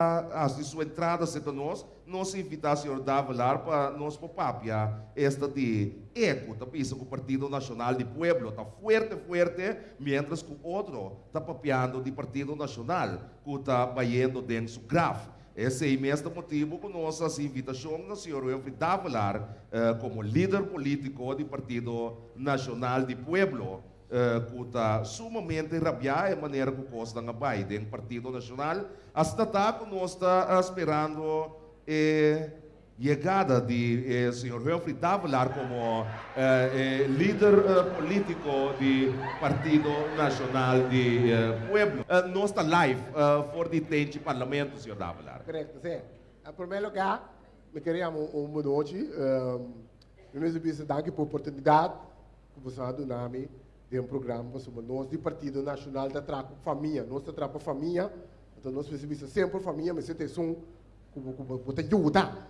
as de sua entrada se nós, nós invitamos o senhor Davalar para nós papapia esta de eco, tá pensa que o Partido Nacional de Pueblo está forte, forte, mientras que o outro está papiando do Partido Nacional, que está vaindo dentro do grafo. Esse é o mesmo motivo que nossa invitação do senhor Wilfried Davalar eh, como líder político do Partido Nacional de Pueblo, que está sumamente rabiada a maneira que costa na Biden, Partido Nacional, hasta que nós está esperando eh, chegada de eh, senhor Wilfried Davalar como eh, eh, líder eh, político do Partido Nacional eh, Pueblo. Nós está live for the tempo parlamento, senhor Davalar. Correto, sim. Em primeiro lugar, me queríamos um boa noite. Um, nos danke por oportunidade que você dá nome de um programa nós do Partido Nacional da Trapo Família. Nós Trapo Família, então nós precisamos sempre família, mas tem som como como botar ajuda.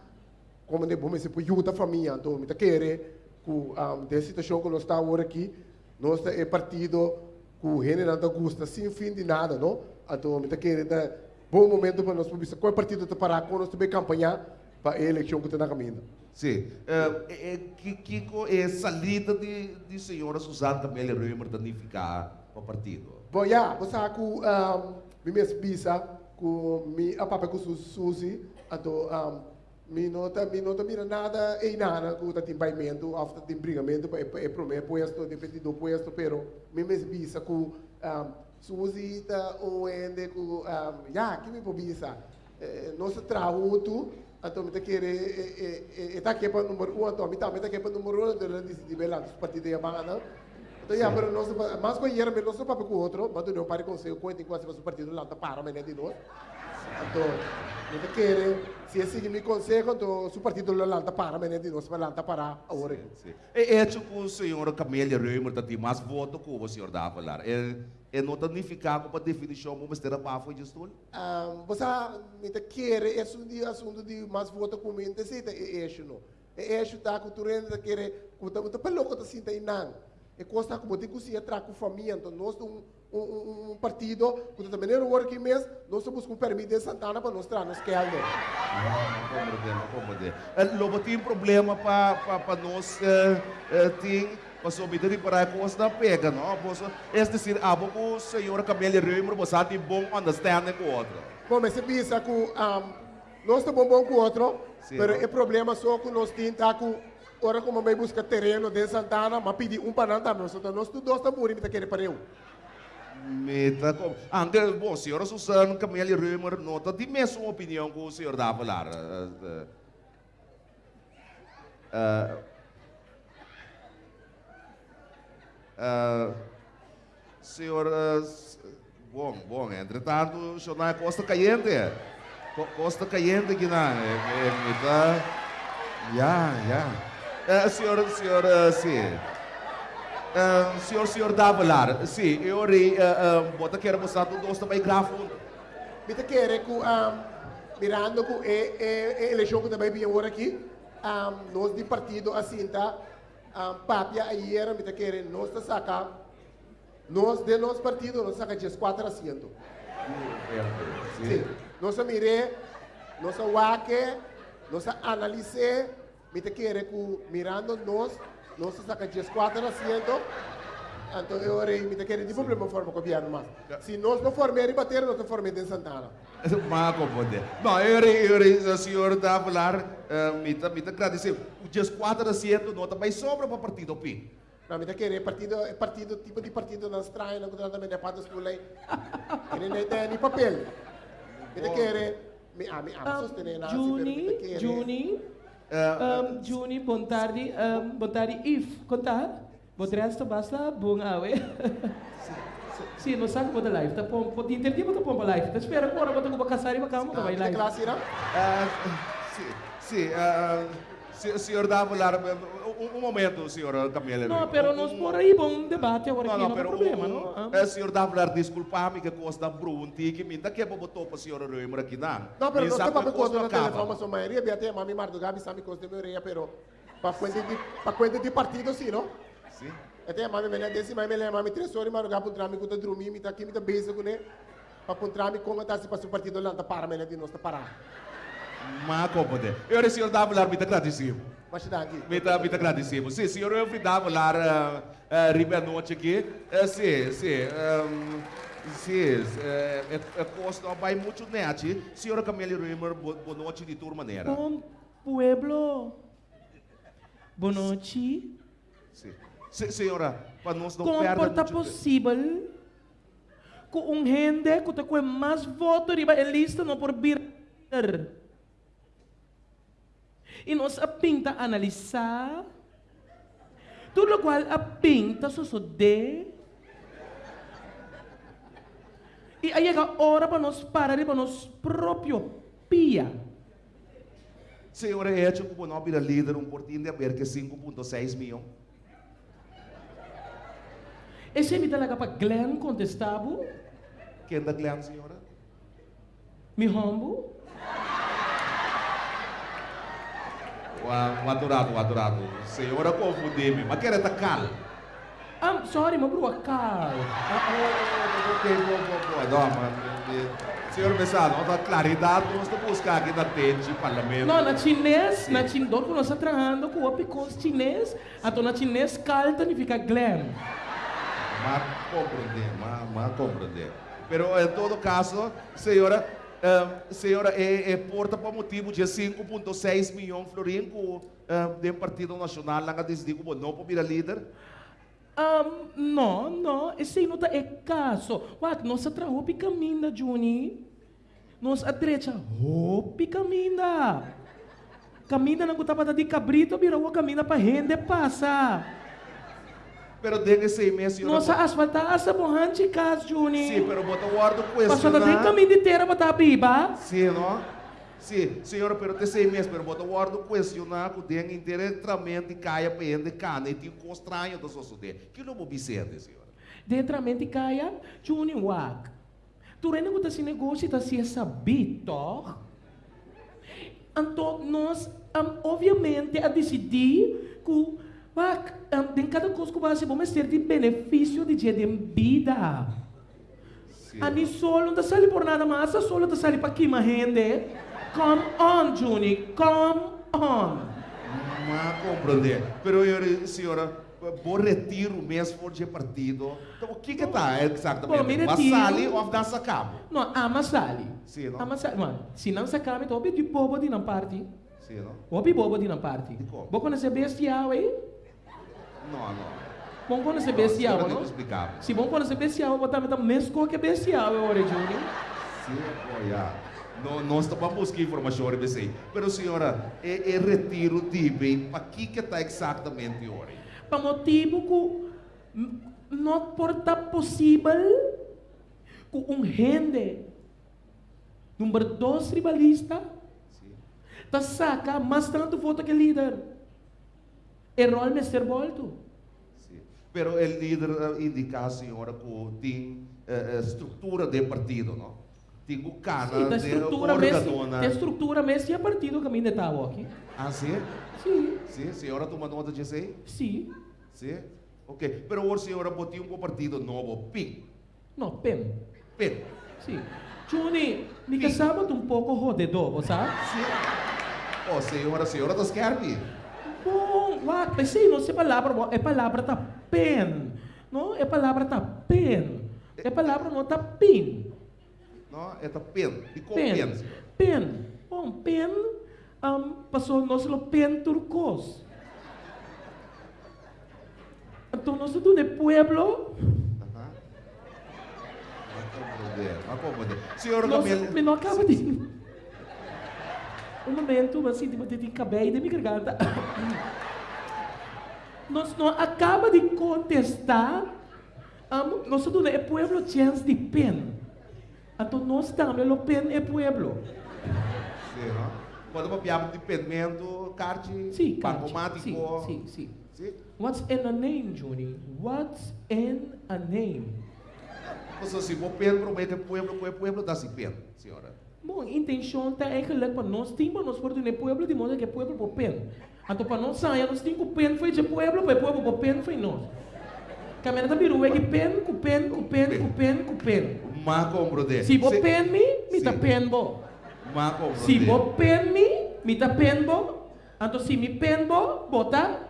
Como de bom, mas se ajuda a família, então me querer que um, de situação que nós está agora aqui, nós é partido que generando gosta sem fim de nada, não? Então me querer da bom momento para nós para qual partido está parar com nós também campanhar para a eleição que está na caminho. Sim. Uh, é, que, que é salida de, de senhora Suzana Camélia Römer danificar o partido? Bom, já, você sabe que um, me mesmo pisa com mi a papa com Suzy, então um, mi nota mi nota mira nada e nada com o timbamento, after de brigamento é é primeiro puesto, depende do puesto, pero me mesmo pisa com um, Suzy tá o ende com um, já que me pobisa. Eh, nosso trabalho então, me querer, está aqui para o número um, então, me está aqui para o número um, de lá de bela, dos partidos de banda. Então, já, para nós, mas com ele, mas nós papo com o outro, mas não para com o conta enquanto você partido lá, para, mas de nós. Então, me querer, se esse me consegue, então, o partido lá, para, mas de nós, para lá, para, agora. É, é, tipo, o senhor Camélia Römer, tem mais voto que o senhor dá a falar. É, é não danificar com a definição mas terá para foi um, você me quer esse de assunto de mais voto com mente se é isso não é isso tá quer com tá muito pelo que tá sinta não e costa como tem que se entrar com família então nós um um, um partido que também é o working mês nós buscamos um permissão de Santana para nós nos que algo como como lobo tem problema para para nós tem Mas obter para a da pega, não? Posso, é decir, a pouco o senhor Camille Römer, você tem bom understanding com o outro. Bom, mas se pensa que um, nós estamos bom com o outro, mas o problema só que nós temos com Ora, como vai buscar terreno de Santana, mas pedir um para nós, então nós todos estamos morrendo, me querer para eu. Meta como. Ante, bom, senhora Susana Camille Römer, nota de mesma opinião que o senhor dá a falar. Uh, uh, Uh, senhor, uh, bom, bom, entretanto, o senhor não é Costa Caliente. Costa Caliente que não é, tá, já, já. Uh, senhor, senhor, uh, sim. Uh, senhor, senhor Davalar, sim, eu ri, uh, uh, bota quero mostrar tudo dois também grafo. Bita quer que, um, mirando que é, é, eleição que também vinha agora aqui, um, nós de partido assim, tá? um, papia ayer me querer nós te saca nós de nosso partido nós saca 14 assentos sim nós mire nós waque nós analisé me querer que mirando nós nós saca 14 assentos então eu orei me querer de problema forma governo mas se nós não formar bater nós não formamos em Santana Ma pode. Não, eu eu o senhor está a falar, me está me agradecer. O dia 4 da 7 não também sobra para o partido PI. Não, me está querendo partido, partido, tipo de partido não estranho, não contra também de patas por lei. Ele não tem nem papel. Me está querendo, me me ah, sostener nada. Juni, Juni, um, Juni, bom tarde, um, bom tarde, If, contar? Bom resto basta, bom awe. Sim, no saco mo da live. Ta pom po dinter di mo ta pom live. Ta spera ko ora mo ta ko bakasari ba kamo ka vai live. Classe não? Sim, sim. Senhor dá a falar um, um momento, senhor Camila. Não, pero nós por aí bom debate agora aqui, não, não, não problema, não? Ah. senhor dá a falar, desculpa-me que costa brunti, que minta que botou para o senhor Römer aqui, não? Não, pero nós estamos costa na telefone, mas a maioria, até a mami Mardo Gabi sabe costa de meu reia, pero para cuenta de, para cuenta de partido, sim, não? Sim. Até a mami menina desse, mas me lembra, mami três horas, mas o gapo drama, que eu dormi, me tá aqui, me tá beijo com ele. para encontrar-me como está se para o partido lá para mim de nós parar. Mas compreender. Eu o senhor dava lá, muito agradecido. Muito, muito agradecido. Sim, senhor, eu fui dava lá, uh, uh, riba noite aqui. Uh, sim, sim. Um, sim, é, é, é costa, vai muito net. Senhora Camille Rimmer, boa noite de toda maneira. Bom pueblo. Boa noite. Sim. Se, senhora, para nós não Como perder porta muito possível que um gente que tem mais votos riba em lista não por vir e nós a pinta analisar tudo o qual a pinta só só de. E aí chega a hora para nós parar para nós próprio pia Senhora, é que o nome da líder um portinho de aberto que 5.6 milhões. esse me dá para Glenn contestava Quem da Glenn, senhora? me rombo O adorado, o adorado. Senhora confundiu-me, mas quer estar calmo. ah sorry meu bro cal Ok, boa, boa, boa. Não, mas... Senhor Messado, nós claridade, nós estamos buscando aqui na TED, parlamento. Não, na chinês, na chinês, nós estamos trabalhando com o picos chinês, então na chinês calta significa glam. Mas compreender, mas, mas compreender. Pero em todo caso, senhora, senhora, é, é porta para motivo de 5.6 milhões de florins uh, do Partido Nacional, lá decidiu como não para líder. Um, não, não, esse não é caso. What, nós para caminho, Juni. Nós a direita, hopi caminho. Caminho não estava de cabrito, virou caminho para gente passa. Pero seis meses, senhora. Nossa asfaltar essa borrante casa, Juni. Sim, pero bota o guardo Passou da tem questionar. caminho inteiro para estar biba. Sim, não? Sim, senhora, pero tem seis meses, pero bota o guardo questionar que o dengue inteiramente caia para ele, cana, e tem um estranho da sociedade. Que não vou dizer, senhora. Dentramente kaya, Juni wag. Tu rin ko ta si negosyo ta siya sabito. Anto, nós, obviamente, a decidir que um, den cada coisa que vai ser bom, ser de benefício de dia de vida. Sim. Ani solo não tá sali por nada mais, solo tá sali para queimar rende. Come on, Juni, come on. Mas compreender. Pero, senhora, vou retiro mesmo for de partido. Então, o que que está exatamente? Bom, me Mas retiro. sali ou dança cabo? Não, ama sali. Sim, não? Ama sali. Não, se não se acaba, então, de bobo de não parte. Sim, não? Obi bobo di ng party. Di ko. Boko na sa bestial eh. Não, não. Bom sa Não, bestial, não explicava. Si bom na sa bestial, botar meta mesco que bestial eh, ore Junior. Sim, olha. Não, nós estamos buscando informação isso aí. Pero, senhora, é, é retiro de bem, para que que está exatamente hoje? Pa motivo que não porta possível que um rende número dois ribalista Sim. ta saca mais tanto voto que líder. Errol Mr. Bolto. Sim. Pero o líder eh, indica a senhora que tem eh, eh, estrutura de partido, não? Tem o cana da de estrutura mesmo, estrutura mesmo e partido caminho de tava aqui. Ah, sim? Sim, Sim, senhora toma nota disso aí? sim. Sim? Ok. Pero hoje, senhora, botou um partido novo, PIN. Não, pen. PIN. Sim. Juni, me casava um pouco rodedor, sabe? Sim. Oh, senhora, senhora, das querem? Bom, what? Pensei, não sei palavra, bo- é palavra tá pen. Não, é palavra tá pen. É palavra não tá pin. Não, é da PIN. E com Pen. Senhora? Pen. Bom, pen, um, passou nosso pen turcos. Então, nós do de pueblo, nós, Camila... me não acaba de... Um momento, assim, de tem cabelo de minha garganta. Nós não acaba de contestar, um, nós do é pueblo chance de pen. Então, nós também o pen é pueblo. Sim, não? Quando uma piada de pendimento, carte, Sim, bancomático. Sim, sim, sim. What's in a name, Juni? What's in a name? Então, se o pen promete pueblo, é pueblo, dá-se pen, senhora. Bom, intenção está eigenlijk para nós temos nós por no pueblo de modo que pueblo por pen. Então para nós saia nós temos que pen foi de pueblo, para o pueblo por pen foi nós. Caminhada biru é que pen, com pen, com pen, com pen, com pen. Ma comprende. Se Se- pen me, me tá pen bo. Ma comprende. Se você pen me, me tá pen bo. Então se me pen bo, bota.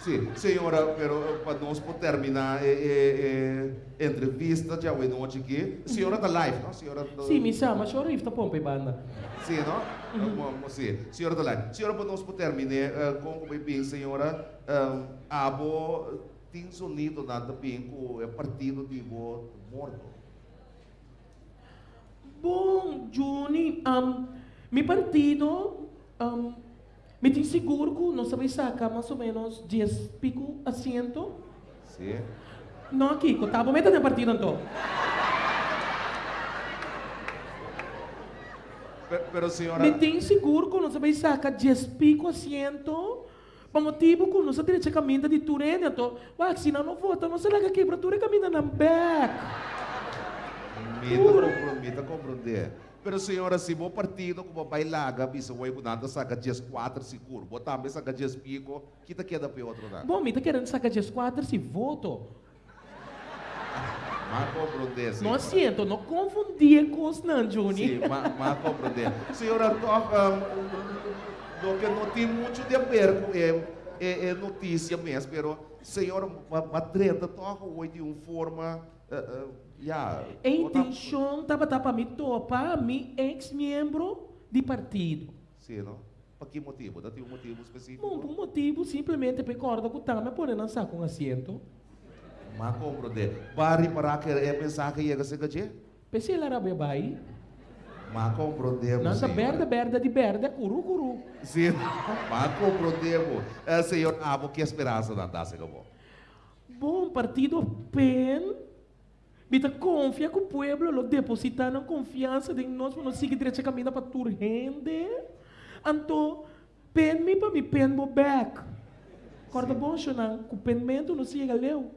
Sim, senhora, pero para nós por terminar eh, eh, eh, entrevista já hoje noite aqui. Senhora da live, não? Senhora da... Se me chama, chora ifta pompe banda. Sim, não? Uhum. Sim, senhora da live. Senhora, para nós terminar, uh, como bem, senhora, um, abo tem sonido nada bem com o partido de bo morto. Bom, Juni, um, mi partido, um, me tem seguro que nós sabemos sacar mais ou menos 10 pico assento. Sim. Não aqui, que estava metendo no partido então. Pero, pero senhora, Me tem seguro que nós sabemos sacar 10 pico assento. Para motivo que nós sabemos que caminho de Turene, então, ué, se não não vota, não sei lá que aqui para Turene caminha na back. mita compro, mita compreender. Pero senhora, se o partido como vai larga, bisa vai nada saca 10 4 seguro, botar também saca 10 pico, que tá queda para outro nada. Bom, me está querendo sacar 10 quadros se voto. Mas compreender, Não senhora. siento, não confundir com os não, Juni. Sim, mas, mas compreender. Senhora, toca, do que não tem muito de ver com é, é, é notícia mesmo, pero senhora, a treta toca hoje de uma forma, uh, uh, yeah, A intenção estava para me topar mi ex-membro de partido. Sim, não? Para que motivo? Dá tem um motivo específico? Bom, por motivo simplesmente por corda que estava me podendo lançar com assento. Mas compreender. Para reparar que é pensar que ia ser que Pensei lá era bebai. Mas compreendemos. Senhora. berda, berda de berda, curu, curu. Sim, mas compreendemos. É, senhor, ah, o que esperança não dá, senhor? Bom, partido PEN. Bita confia que o pueblo lo depositando confiança em nós para nós seguir direito caminho para tur rende. Então, PEN me para me PEN mo back. Corda bom, Xonan, que o penmento não chega leu.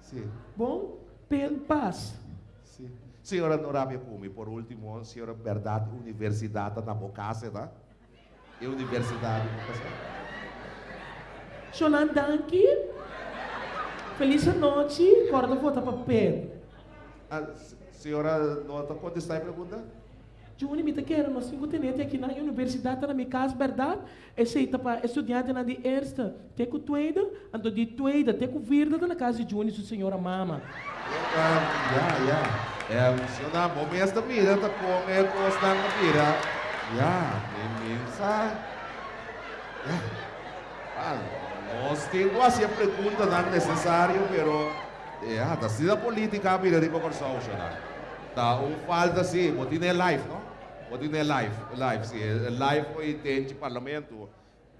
Sim. Bom, PEN paz. Sim. Senhora Norabia Kumi, por último, senhora Verdade Universidade na Bocase, tá? E Universidade Xonan Danki. Feliz noite. Corda volta para PEN. S- Senhora, nota contestar a pergunta? Juni, me quero, nós cinco tenente aqui na universidade, na minha casa, verdade? Esse aí tá para estudante na de erste, tem com tweede, ando de tweede, tem com virda na casa de Juni, sua senhora mama. Ah, ja, ja. É, senhora, bom mesmo mira, tá com é costa na mira. Ja, imensa. Ja. Ah, nós temos assim a pergunta não necessário, pero é, tá sendo política mira de conversão, senhora. Tá, um falta sim, botin é live, não? Botin é live, live, sim, é live foi tem de parlamento.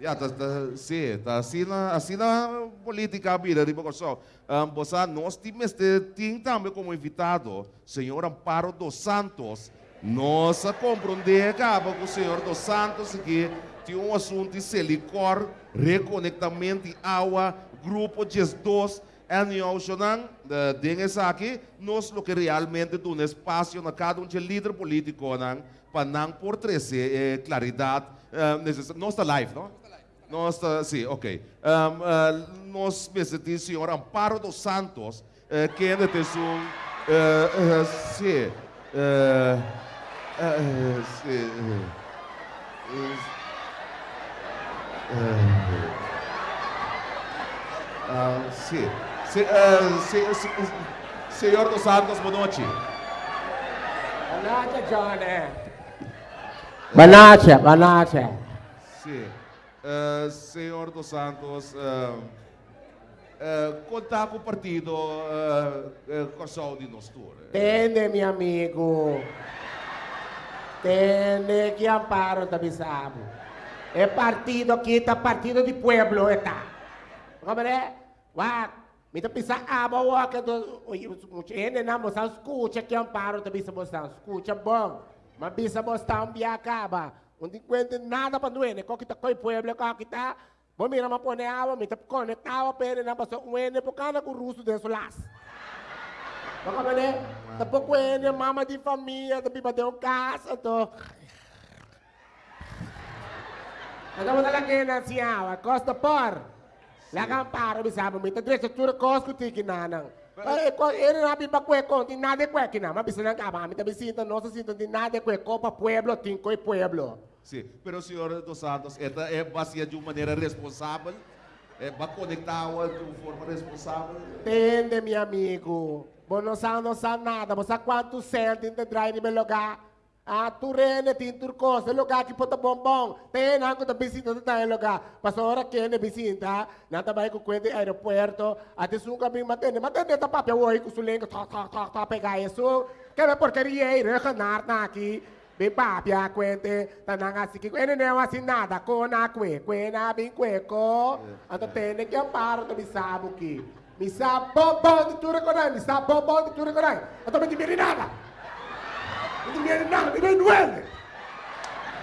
Ja, tá, tá, sim, tá assim na, assim na política mira de conversão. Um, nós temos tem também como invitado, senhor Amparo dos Santos. Nós compreender que o senhor dos Santos aqui tem um assunto de silicor, reconectamento água, grupo de dois, e nós tem essa aqui, nós lo que realmente dá um espaço na cada um de líder político, não, para não por trazer eh, claridade, eh. Nós está live, não? Nós está, sim, ok. Um, uh, nós precisamos senhor Amparo dos Santos, eh, que é um, eh, sim, sim, sim, sim, eh, sim, sim, senhor dos Santos, boa noite. Banacha, Johnny. Banacha, Banacha. Sim. Eh, senhor dos Santos, uh, uh, contar com o partido uh, uh, de Nostur. Tende, meu amigo. Tende que amparo da bisabo. É partido aqui, tá partido de pueblo, está. Como é? Wak, ah, mas o que do, ele não, mas escuta que amparo da bisabo, escuta bom. Mas bisabo está um biacaba. Não tem conta nada para doer, né? Qual que tá com o pueblo, qual que tá. Bom, mira, mas põe água, me tá conectado, pera, não passou um ene, por causa o russo desse laço. Baka ba ne? Tapos ko yung mama di família, tapi ba daw casa to? Mo talaga na siya? Costa por. Lagang para bisama mo. Ito sa tura costo tiki nanang. Ele não abre cueco, tem nada de cueco, não. Mas não acaba, me também sinto, nossa sinto, tem nada de cueco para pueblo, tem coi pueblo. Sim, pero senhor dos Santos, esta é baseada de uma maneira responsável, é para conectar de forma responsável. Entende, meu amigo. Você não sabe, não sabe nada, você sabe quanto sente de drive no meu lugar. Ah, tu rene, tem turcos, lugar que pode bombom. Tem algo da visita da lugar. Passou hora que é visita, nada vai com o aeroporto, até sunga bem matende, matende tá papel oi com sulenga, tá tá tá tá pegar isso. Que é porcaria aí, recanar na aqui. Bem papia quente, tá na assim que ele não assim nada, com na que, que na bem cueco. Então tem que amparo do. Me sabe bombom de tudo me sabe bombom de tudo com Então me divirei nada. Hindi niya na, hindi na duele.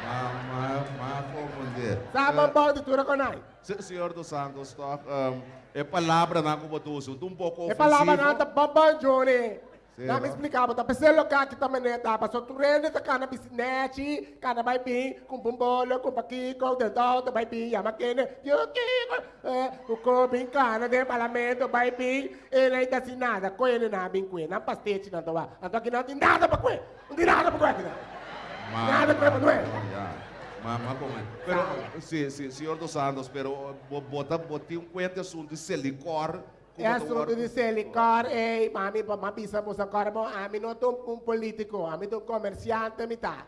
Ma, ma, ma, compreender. Sama ba de tura ko nai? Senhor dos Santos, toc, um, é palavra na kubatuso, um pouco ofensivo. É palavra na ta baba Johnny. Na me explicava, tá pensando que também né, tá, passou tu rende tá kana bisinete, kana vai bem, com bumbolo, com paquico, dentro, tá vai bem, yama kene, yo que, é, o cobin kana de parlamento vai bem, ele aí tá nada, com ele na bem com ele, na pastete na toa, então aqui não tem nada para com ele, não tem nada para com ele, nada para com ele. Mama como é? Pero, sim, sim, senhor dos Santos, pero bota, bota um cuento assunto de selicor, É assunto de selicar, ei, mami, mapisa mo sa karmo, amin no itong um politiko, amin itong komersyante mita.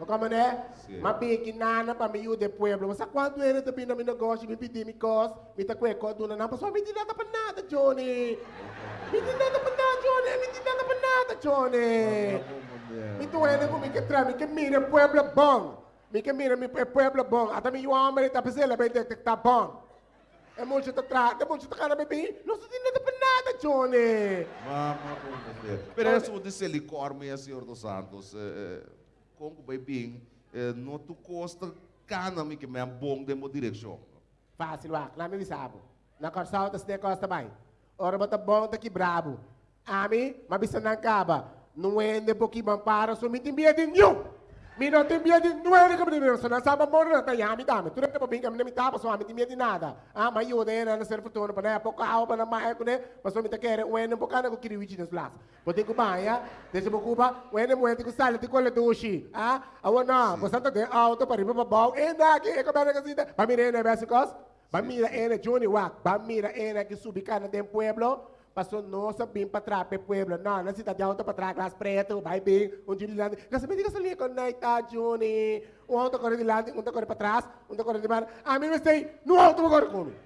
O como né? Mabikin na na pa miyo de pueblo. Mas quando era também na minha negócio, me pedi me cos, me ta kwe ko doon na pasó, me di nada pa nada, Johnny. Me di nada pa nada, Johnny. Me di nada pa nada, Johnny. Me tu era ko me que tra, me que mira pueblo bom. Me que mira me pueblo bom. Ata me yo amere ta pesela be detectar bom. É muito tra, é muito cara bebê. Não se nada para nada, Johnny. Mama, Pero eso de silicor, meu senhor dos Santos, como bebê, não tu costa cana me que me é bom de uma direção. Fácil, lá, lá me sabe. Na corsal das de costa bem. Ora bota bom daqui brabo. Ami, mabisa nang kaba. Não é de pouquinho para, me tem medo nenhum. Mi non ti di nuove come di persona, sa mo na tayo mi dami. Tu na pabing kami na mi tapos so mi ti di nada. Ah, ma io de na ser fortuna pa na po ka pa na mai ko ne, paso mi ta kere wen po kana ko kiri wichi nas blas. Pode ko ba ya? Desse mo kuba, wen mo enti ko sala ti ko le dushi. Ah, awana, mo santa de auto pa riba pa baw. E da ki e ko ba na kasi da. Pa mi ne na basikos. Ba mi ra ene Johnny Wak, ba mi ra ene que subi kana tem pueblo. Passou nossa bem para trás, para pueblo. Não, na cidade alta para trás, classe preto, vai bem, um dia de lá. Kasi me diga sa liya ko na ita, Juni. Um auto corre de lado, um corre para trás, um corre de bar. A mim me sei, no auto mo corre comigo.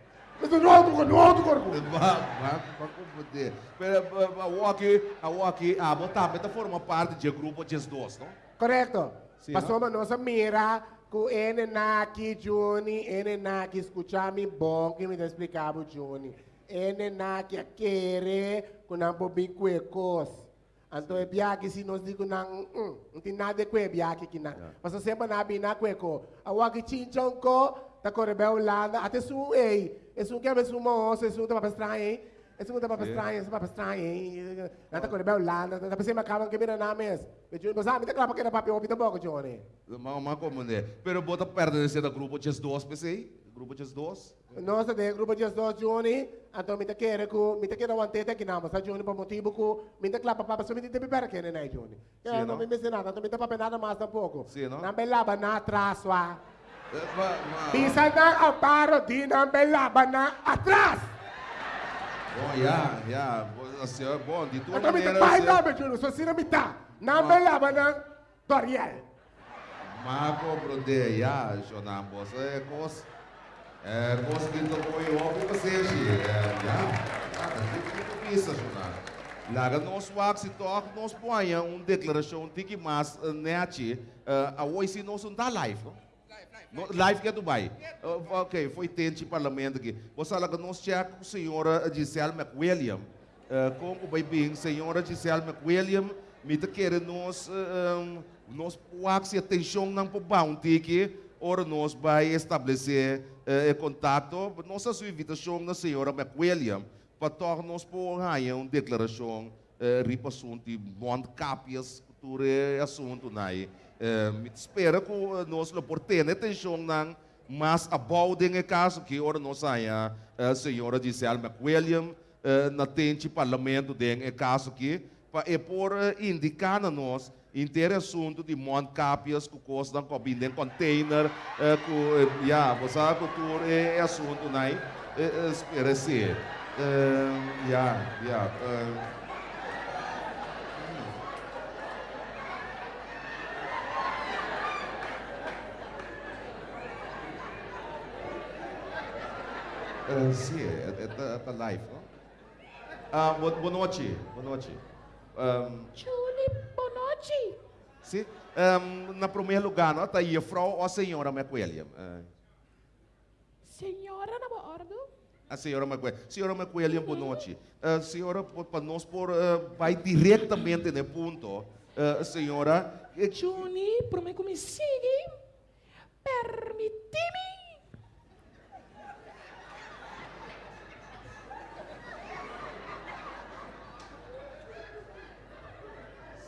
Mas no auto corre, no auto corre comigo. Vai, confundir. A aqui, a aqui, a botar, meta forma parte de grupo de dois, não? Correto. Passou a nossa mira, com ele na aqui, Juni, ele na aqui, escutar-me bom, que me explicava o Juni ene na que querer com não bobin cuecos. Então é biaki se nós digo não, não tem nada com é biaki que não. Mas sempre na bina cueco. A waki chinchon ko, ta corre bel landa, até su ei, é su que é su moço, é su tá para estranho. Esse mundo para estranho, esse para estranho. Nada com bel landa, tá pensando acaba que mira na mes. Mas eu não me claro que era papel opita boca Johnny. Mas mas como né? Pero bota perto desse da grupo just dois, pensei. Grupo just dois. Nossa, de grupo just dois Johnny. Então me quer com, me quer uma teta que não, mas Johnny por motivo que me te claro para só me te beber que né Johnny. Eu não me me nada, então me papel nada mais tampouco. Não? Não belaba na atrás, wa. Bisa na ao paro di não belaba na atrás. Bom, ja, ja, assim, é bom, de tua Então me maneira... pai você- não, meu Júnior, só se não me tá. Não belaba na Toriel. Mas compreender, ja, Jonambos, é cos... É cos que tu foi o que você é, que isso, Jonam. Laga nós wax e toque, nós põe uma declaração de que mais nete, a hoje nós não tá live, live que é Dubai. Uh, ok, foi tente parlamento aqui. Você que nós check com a senhora Giselle McWilliam. Uh, com o baby, senhora Giselle McWilliam, me te quer nós, um, nós wax atenção não para bounty aqui, ora nós vai estabelecer uh, contato, nossa sua invitação na senhora McWilliam, para tornar nós por aí uma declaração, ripa assunto, monte cápias, cultura assunto, né? Uh, me espera que nós por ter atenção não mas a balding é caso que ora nós saia a senhora Giselle McWilliam uh, na tente parlamento é caso que para é por indicar a nós inteiro assunto de monte capias que custa com binden container uh, com uh, yeah, você cultura é assunto né uh, espera ser uh, yeah, yeah, uh, Uh, sì, è, è, è, è live, no? Uh, bu buonanotte, buonanotte. Um, Julie Bonotti. sì, um, na primeiro lugar, não, tá aí a frau ou a senhora McWilliam? Uh, Senhora na bordo. a senhora McWilliam. Senhora McWilliam, boa noite. Uh, senhora, para nós por, uh, vai diretamente no ponto. Uh, senhora, Juni, por me come sigue. Permitimi.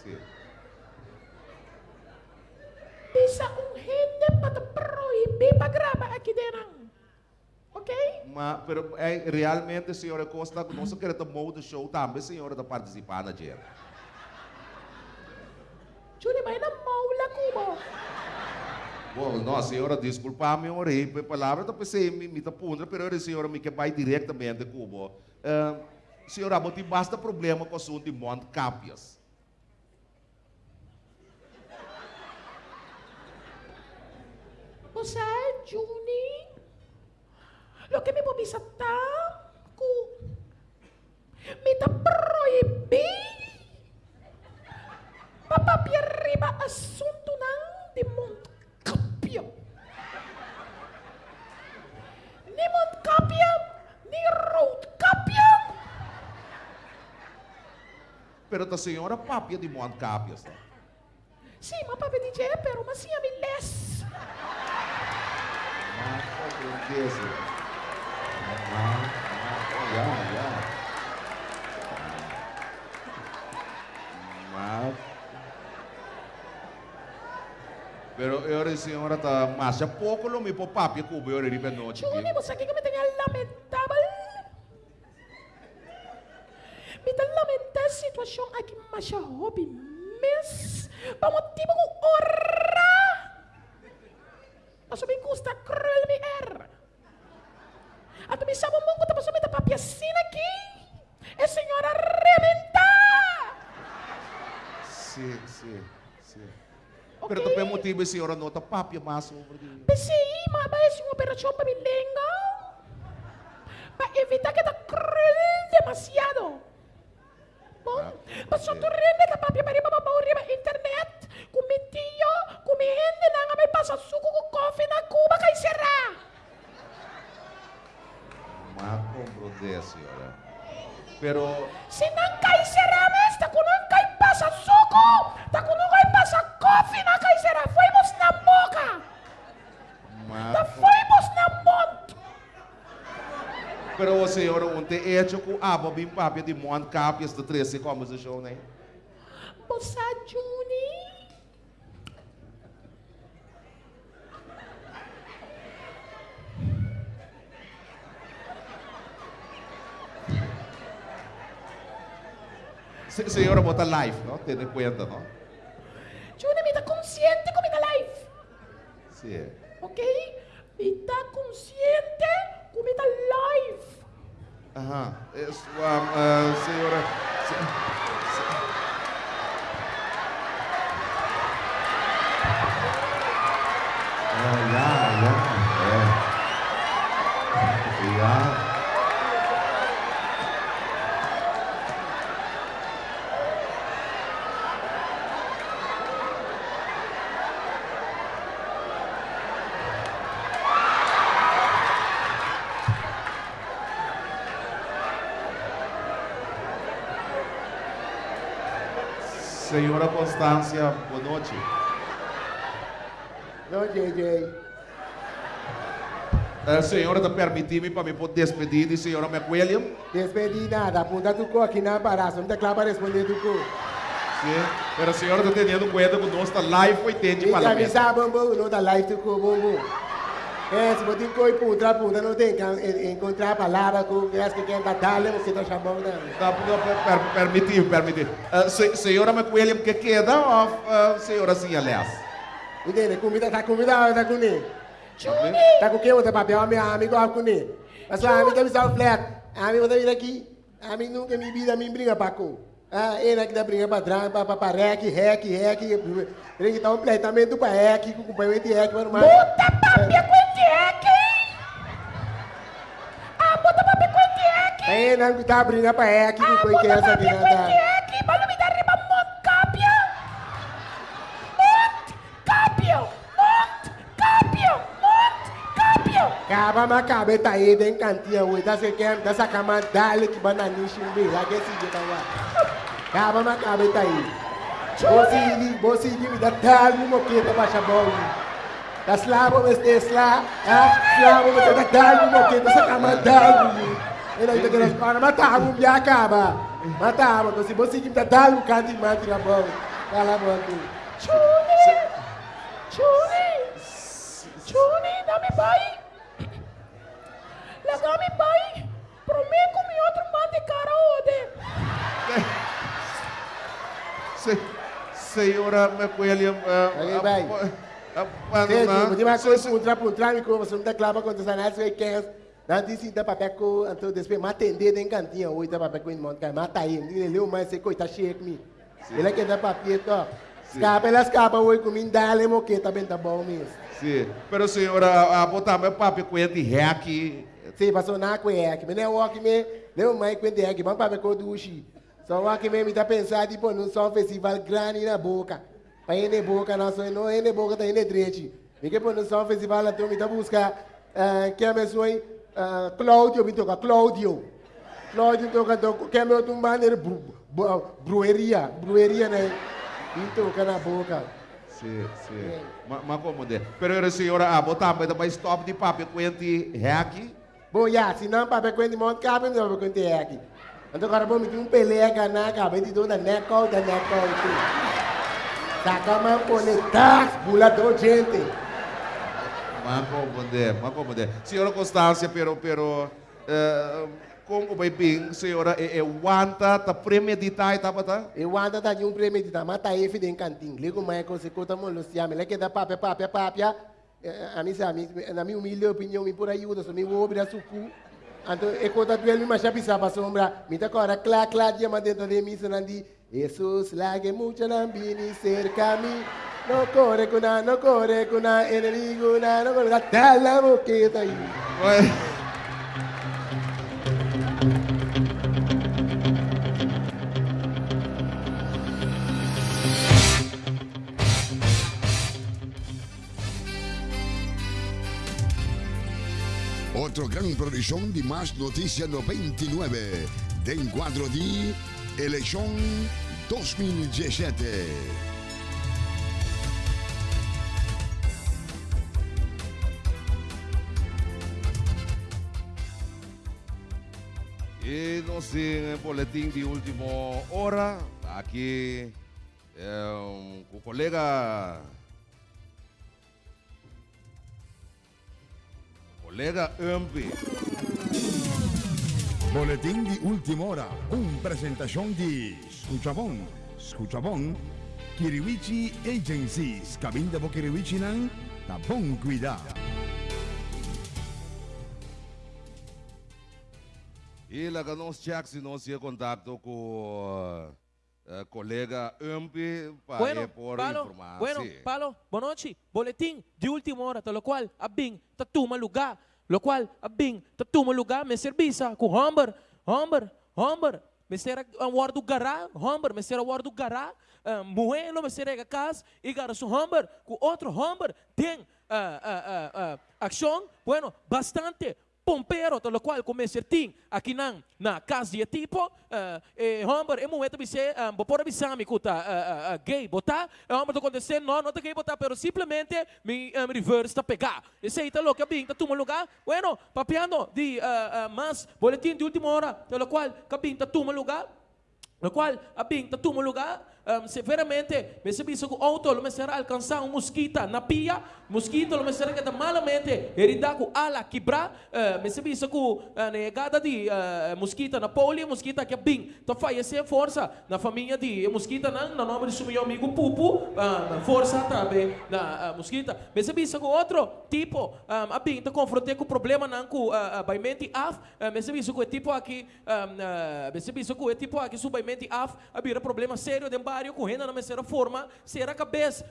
sì. Bisa um rende para proibir para gravar aqui dentro. Ok? Ma pero, é, realmente, senhora Costa, nós queremos do show também, senhora, da participar na dia. Juni, vai na maula cubo. Bom, não, senhora, desculpa-me, eu orei por palavra, eu pensei, me, me tapundra, pero a senhora me que vai diretamente Cuba. Uh, senhora, mas tem basta problema com o assunto de Monte Capias. Você é Juni? Lo que me vou bisa tá cu. Me tá proibir. Papapi arriba assunto não de Montcapia. Ni Montcapia, ni Roadcapia. Pero a senhora papia de Monte Capias. Tá? Sim, mas papi DJ, pero mas sim a me less. Ah, com certeza. Mas... Pero eu, senhora, tá mais pouco lo me papi cubo eu ribe noite. Juni, você aqui que me tem lamentável. Me lamentável a situação aqui, mas a hobby. Para motivo com honra. Mas me custa cruel me er. A tu me um mongo, tapos me papi assim aqui. É senhora rementar. Sim, sim, sim. Ok? Pero também motivo a senhora nota papi mais sobre de... PCI, mas vai ser uma operação para me lenga. Para evitar que tá cruel demasiado. Bom, mas só tu rende da papi para ir para a internet. Com meu tio, com minha rende, não me passa suco com coffee na Cuba, cai será. Compreender, senhora. Pero... Se não cai será, com não cai passa suco, com não cai passa coffee na cai será. Fomos na boca, Mas... tá fomos na monte. Pero a senhora ontem é o aba bem papi de Monte Capias de 13 como se show, né? Moça Juni. Se, senhora bota live, não? Tem conta, não? Juni, me tá consciente com minha life. Sim. Ok? Me tá consciente com minha life. Aham. Isso, um, uh, senhora... se- Constância, boa noite. Não, JJ. A senhora está permitindo para me poder despedir de senhora McWilliam? Despedi nada, apunta tu co aqui na embaraço, não te clava responder tu co. Sim. Mas a senhora está tendo cuenta que nós está live 80 E parlamento. camisa bambu, não tá live tu co, bambu. É, se você coi punta, punta, não tem que encontrar a palavra com as que querem dar, você está chamando. Tá, per, permitir, permitir. Uh, se, senhora McWilliam, que queda ou uh, senhora sim, aliás? Entende? Comida, tá comida, tá com ele. Juni! Tá com quem? Tá papel, meu amigo, com ele. Mas a amiga me salva flat. A amiga tá vindo aqui. A amiga nunca me vida, me brinca para com. Ah, ele aqui da brinca para trás, para para rec, rec, rec. Ele tá completamente para rec, com acompanhamento de rec, mano. Puta papia com rec! Ah, puta papia com rec! Aí, não tá brinca para rec, com Ah, coisa que é essa aqui, com dá capio! Acaba ma cabe tá aí dentro cantinha quer, tá sacama dale que bananisha um beijo, lá que esse dia tá lá. Acaba ma cabe tá aí. Você ali me dá tal no moqueta pra chabão. Tá slavo mas te sla, ah, slavo mas te tal no moqueta sacama dale. Ele aí tá querendo falar, matar um dia acaba. Matar, mas se você que me dá tal no canto mais tira bom. Fala bom tu. Juni! Juni! Juni, dá-me pai! Pai! Prometo me outro mate cara ode! Se, senhora McWilliam, uh, Aí, vai. Você vai com puntra puntra mi como você não clava com essa nada você quer não disse da papel com então depois me atender em cantinha hoje da papel com monte cara mata aí. Ele leu mais você coita cheio me ele quer dar papel to escapa ela escapa hoje com mim dale moqueta bem tá bom mesmo. Sim, pero senhora, a botar meu papo com ele hack, se passou na cueca que me não walk me leu mais com de aqui vamos papel com dushi só walk me me tá pensando tipo num só festival grande na boca. Para ir boca não só não na boca tá indo direito me que por num só festival então me tá buscar que a pessoa uh, Claudio me toca Claudio Claudio toca que é meu tumbaneiro brueria brueria né? Me toca na boca. Sim, sim, mas ma como de, pero a senhora, a botar mas também stop de papo com ele hack, Bom, já, se não para ver monte cabe, não para ver aqui. Então agora vamos ter um pelega na cabeça de toda neco, da neco, tu. Saca man conectar, bula do gente. mas como de, mas como de, senhora Constância, pero, pero, uh, como vai bem, senhora, é, é wanta, tá premeditar, tá bata? Eu ando da de um prêmio de mata aí de cantinho. Ligo mais com se conta muito Luciano, ele quer dar papel, papel, papel. A mim, a mim, na minha humilde opinião, me por ajuda, só me vou abrir a sucu. Então, eu conta tu ele, mas já pisa para sombra. Me tá agora, clá, clá, diama dentro de mim, sonandi. Jesus, lague mucho nambini cerca a mim. No corre cuna, no corre cuna, enemigo, na, no corre, dá la boqueta aí. Ué. Otro gran producción de Más Noticias 99 de encuadro de elección 2017. E no sé, boletim de última hora, aqui é, o colega colega Ampi. Boletín de última hora, una presentación de Escuchabón, Escuchabón, Kiriwichi Agencies, cabinda bo Kiriwichi nan, tapón cuidado. E lá que nós check se nós contato com o colega Ampi para Bueno, por Palo, informar. bueno, sí. Palo, boa noite. Boletim de última hora, tal qual, abing, tatuma lugar, lo qual, abing, tatuma lugar, me serviça com Humber, Humber, Humber, me será a hora do gará, Humber, me será a hora do gará, uh, moelo, me será a casa, e gara su Humber, com outro Humber, tem uh, uh, uh, uh, ação, bueno, bastante, pompero, tal qual comece ting aqui nan na casa de tipo uh, e homem e moeda bise um, bopora bisami kuta uh, uh, uh, gay botar e homem to acontecer não não tá gay botar pero simplesmente me um, reverse tá pegar esse aí tá louco bem tá tuma lugar bueno papiano de uh, uh, mas boletim de última hora tal qual cabim tá tuma lugar lo qual abing tá tuma lugar um, severamente, me sabi sa auto, lo será alcançar um mosquita na pia, mosquito, lo será que malamente, herida ko ala quebrar, uh, me sabi sa ko uh, negada di uh, na polio, mosquita que bing, to fallecer força na família di mosquita na nome de meu amigo Pupu, força também na uh, mosquita. Me sabi sa ko outro tipo, um, abing, to confrontei com problema não com uh, uh, mente af, me sabi sa ko tipo aqui, um, uh, me sabi sa ko tipo aqui subaimente af, abira problema sério de barrio, correndo na mesma forma, será cabeça,